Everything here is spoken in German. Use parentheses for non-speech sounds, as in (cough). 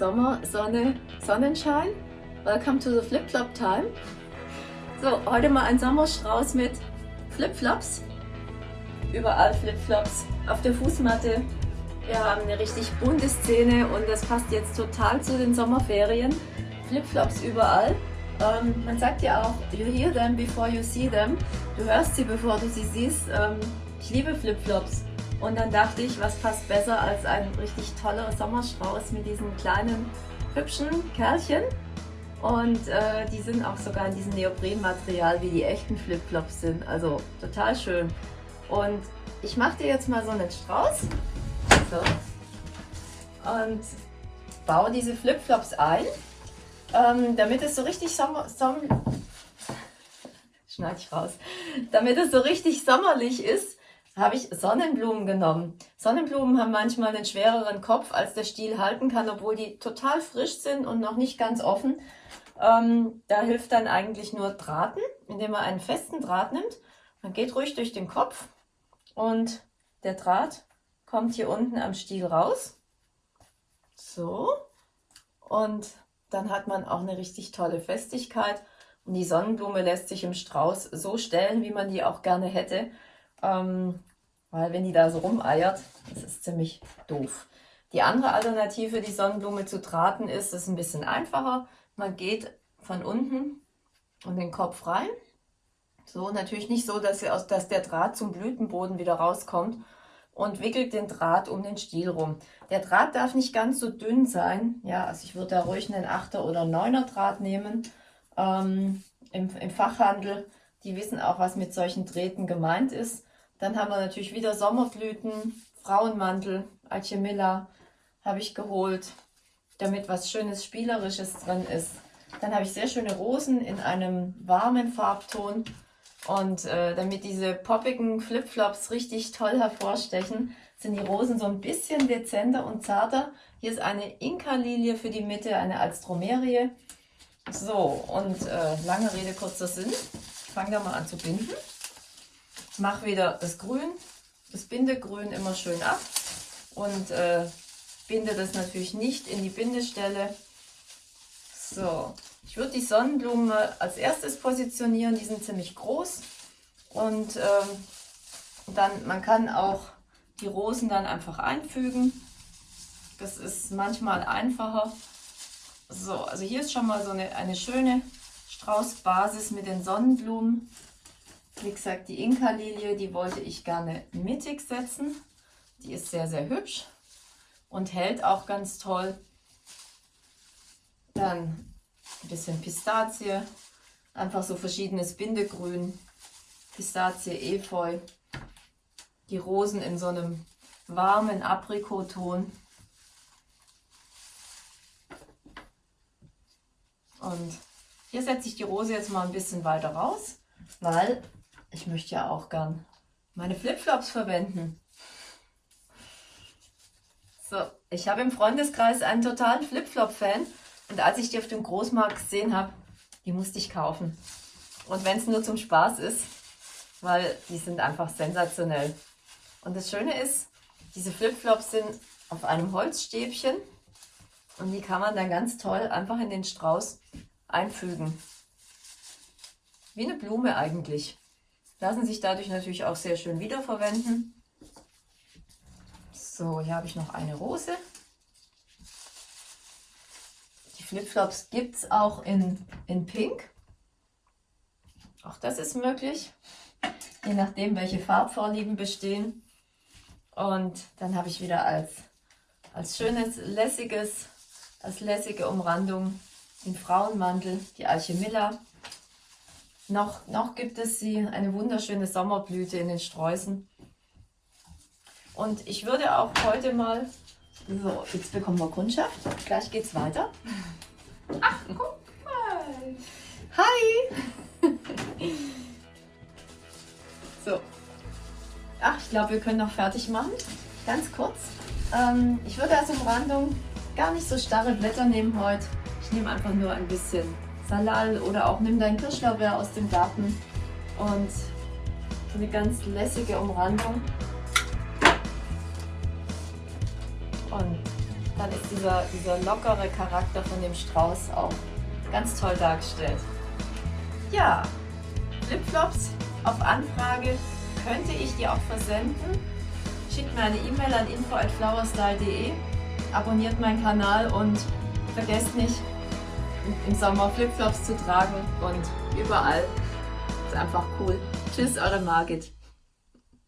Sommer, Sonne, Sonnenschein. Welcome to the Flip-Flop Time. So, heute mal ein Sommerstrauß mit Flipflops. Überall Flipflops auf der Fußmatte. Wir haben eine richtig bunte Szene und das passt jetzt total zu den Sommerferien. Flipflops überall. Ähm, man sagt ja auch, you hear them before you see them. Du hörst sie, bevor du sie siehst. Ähm, ich liebe Flipflops. Und dann dachte ich, was passt besser als ein richtig toller Sommerstrauß mit diesen kleinen, hübschen Kerlchen. Und äh, die sind auch sogar in diesem Neoprenmaterial, wie die echten Flipflops sind. Also total schön. Und ich mache dir jetzt mal so einen Strauß. So. Und baue diese Flipflops ein, ähm, damit es so richtig Sommer... Som (laughs) Schneid ich raus. Damit es so richtig sommerlich ist, habe ich Sonnenblumen genommen. Sonnenblumen haben manchmal einen schwereren Kopf, als der Stiel halten kann, obwohl die total frisch sind und noch nicht ganz offen. Ähm, da hilft dann eigentlich nur Drahten, indem man einen festen Draht nimmt. Man geht ruhig durch den Kopf und der Draht kommt hier unten am Stiel raus. So. Und dann hat man auch eine richtig tolle Festigkeit. Und die Sonnenblume lässt sich im Strauß so stellen, wie man die auch gerne hätte. Ähm, weil wenn die da so rumeiert, das ist ziemlich doof. Die andere Alternative, die Sonnenblume zu drahten, ist, ist ein bisschen einfacher. Man geht von unten und den Kopf rein. So, natürlich nicht so, dass, aus, dass der Draht zum Blütenboden wieder rauskommt und wickelt den Draht um den Stiel rum. Der Draht darf nicht ganz so dünn sein. Ja, also ich würde da ruhig einen 8er oder 9er Draht nehmen. Ähm, im, Im Fachhandel, die wissen auch, was mit solchen Drähten gemeint ist. Dann haben wir natürlich wieder Sommerblüten, Frauenmantel, Alchemilla habe ich geholt, damit was Schönes Spielerisches drin ist. Dann habe ich sehr schöne Rosen in einem warmen Farbton. Und äh, damit diese poppigen Flipflops richtig toll hervorstechen, sind die Rosen so ein bisschen dezenter und zarter. Hier ist eine Inka-Lilie für die Mitte, eine Alstromerie. So, und äh, lange Rede, kurzer Sinn. Ich fange da mal an zu binden. Mache wieder das Grün, das Bindegrün immer schön ab und äh, binde das natürlich nicht in die Bindestelle. So, ich würde die Sonnenblumen als erstes positionieren, die sind ziemlich groß und ähm, dann, man kann auch die Rosen dann einfach einfügen. Das ist manchmal einfacher. So, also hier ist schon mal so eine, eine schöne Straußbasis mit den Sonnenblumen. Wie gesagt, die Inka-Lilie, die wollte ich gerne mittig setzen. Die ist sehr, sehr hübsch und hält auch ganz toll. Dann ein bisschen Pistazie, einfach so verschiedenes Bindegrün, Pistazie, Efeu, die Rosen in so einem warmen Aprikoton. Und hier setze ich die Rose jetzt mal ein bisschen weiter raus, weil ich möchte ja auch gern meine Flipflops verwenden. So, ich habe im Freundeskreis einen totalen Flipflop-Fan und als ich die auf dem Großmarkt gesehen habe, die musste ich kaufen. Und wenn es nur zum Spaß ist, weil die sind einfach sensationell. Und das Schöne ist, diese Flipflops sind auf einem Holzstäbchen und die kann man dann ganz toll einfach in den Strauß einfügen. Wie eine Blume eigentlich. Lassen sich dadurch natürlich auch sehr schön wiederverwenden. So, hier habe ich noch eine Rose. Flipflops gibt es auch in, in Pink. Auch das ist möglich, je nachdem, welche Farbvorlieben bestehen. Und dann habe ich wieder als, als schönes, lässiges, als lässige Umrandung den Frauenmantel, die Alchemilla. Noch, noch gibt es sie, eine wunderschöne Sommerblüte in den Sträußen. Und ich würde auch heute mal, so, jetzt bekommen wir Kundschaft, gleich geht es weiter. Ach, guck mal. Hi. (laughs) so. Ach, ich glaube, wir können noch fertig machen. Ganz kurz. Ähm, ich würde als Umrandung gar nicht so starre Blätter nehmen heute. Ich nehme einfach nur ein bisschen Salal oder auch nimm dein Kirschlaubeer aus dem Garten und eine ganz lässige Umrandung. Und dann ist dieser, dieser lockere Charakter von dem Strauß auch ganz toll dargestellt. Ja, Flipflops auf Anfrage könnte ich dir auch versenden. Schickt mir eine E-Mail an info@flowerstyle.de, abonniert meinen Kanal und vergesst nicht im Sommer Flipflops zu tragen und überall. Ist einfach cool. Tschüss, eure Margit.